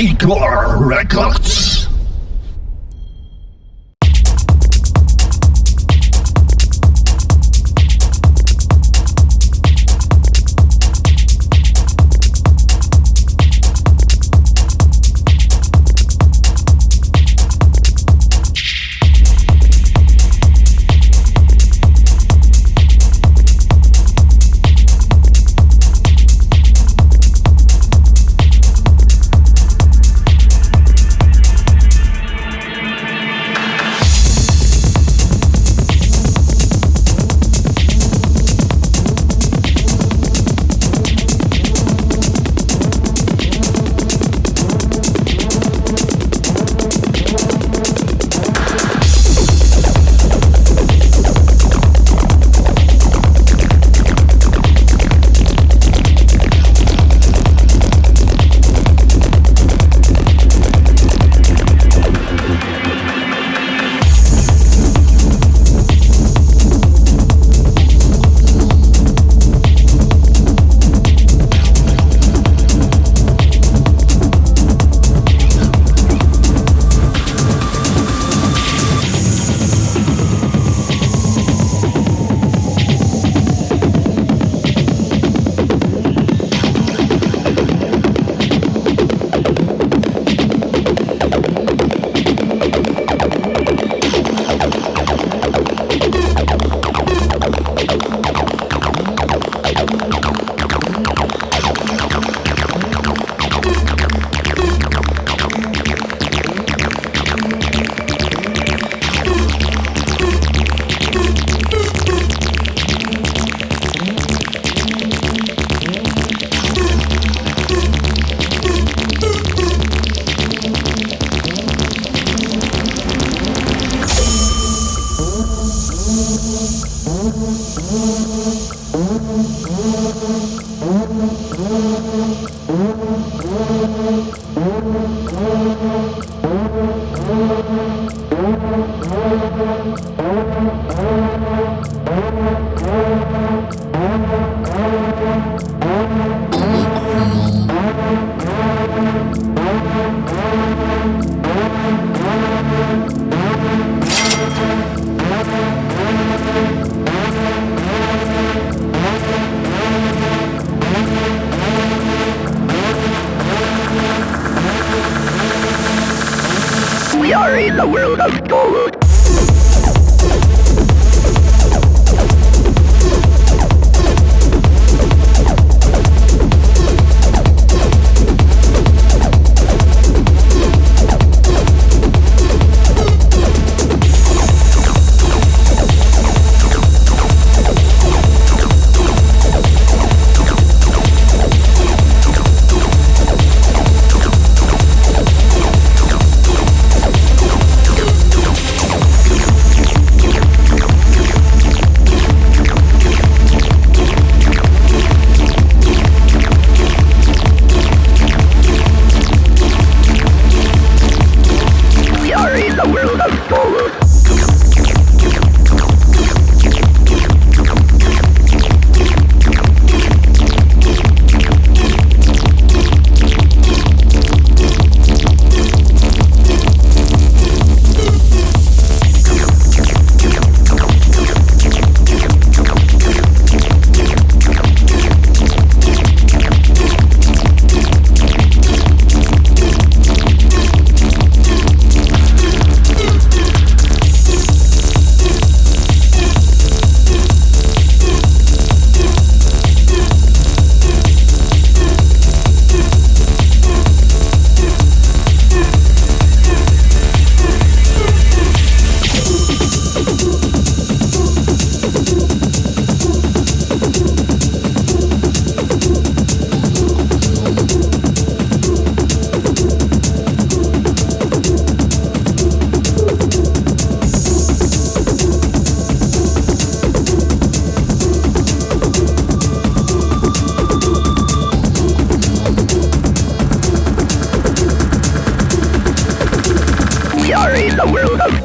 Records. The world of. Oh, my God.